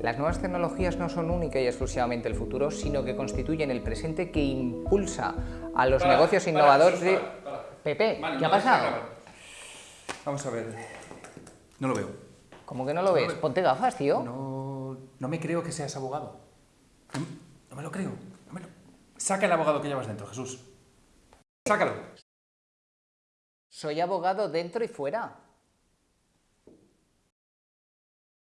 Las nuevas tecnologías no son única y exclusivamente el futuro, sino que constituyen el presente que impulsa a los Para, negocios innovadores para, para. Pepe, Vale, ¿qué ha pasado? Vamos a ver. No lo veo. ¿Cómo que no lo ves? Ponte gafas, tío. No, no me creo que seas abogado. No, no me lo creo. me lo- Saca el abogado que llevas dentro, Jesús. Sácalo. Soy abogado dentro y fuera.